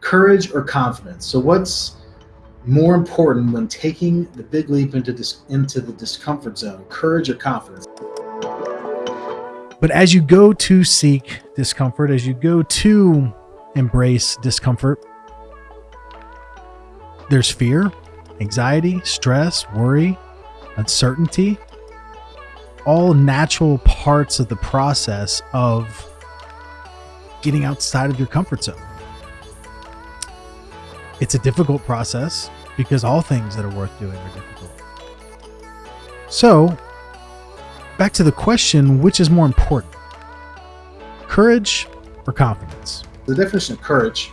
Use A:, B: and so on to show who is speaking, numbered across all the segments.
A: courage or confidence. So what's more important when taking the big leap into this into the discomfort zone, courage or confidence?
B: But as you go to seek discomfort, as you go to embrace discomfort, there's fear, anxiety, stress, worry, uncertainty, all natural parts of the process of getting outside of your comfort zone. It's a difficult process because all things that are worth doing are difficult. So, back to the question which is more important? Courage or confidence?
A: The definition of courage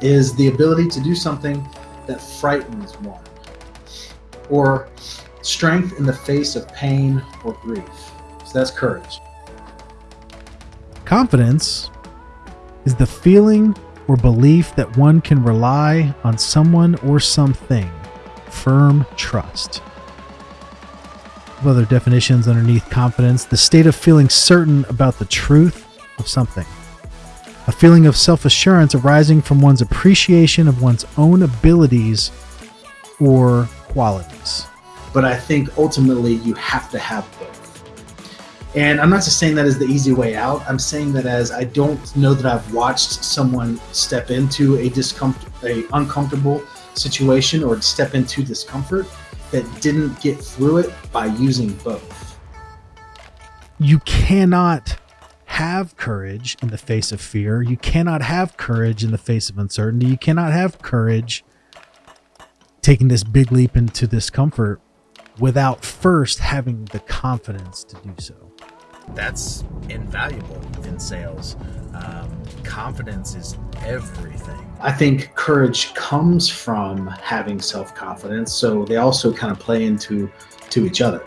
A: is the ability to do something that frightens one, or strength in the face of pain or grief. So that's courage.
B: Confidence is the feeling or belief that one can rely on someone or something, firm trust. Other definitions underneath confidence the state of feeling certain about the truth of something. A feeling of self assurance arising from one's appreciation of one's own abilities or qualities.
A: But I think ultimately you have to have both. And I'm not just saying that as the easy way out. I'm saying that as I don't know that I've watched someone step into a discomfort, a uncomfortable situation or step into discomfort that didn't get through it by using both.
B: You cannot have courage in the face of fear. You cannot have courage in the face of uncertainty. You cannot have courage taking this big leap into discomfort without first having the confidence to do so
C: that's invaluable in sales. Um, confidence is everything.
A: I think courage comes from having self confidence, so they also kind of play into to each other.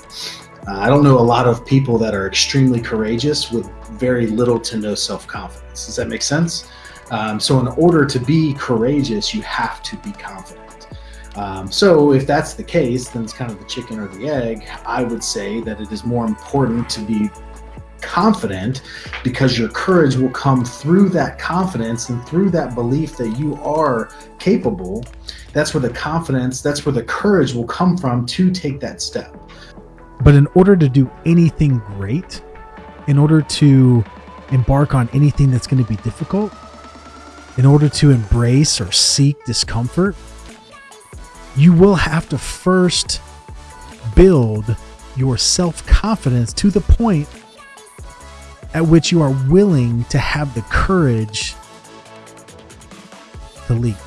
A: Uh, I don't know a lot of people that are extremely courageous with very little to no self confidence. Does that make sense? Um, so, in order to be courageous, you have to be confident. Um, so, if that's the case, then it's kind of the chicken or the egg. I would say that it is more important to be confident because your courage will come through that confidence and through that belief that you are capable. That's where the confidence, that's where the courage will come from to take that step.
B: But in order to do anything great, in order to embark on anything that's going to be difficult, in order to embrace or seek discomfort, you will have to first build your self confidence to the point at which you are willing to have the courage to leap.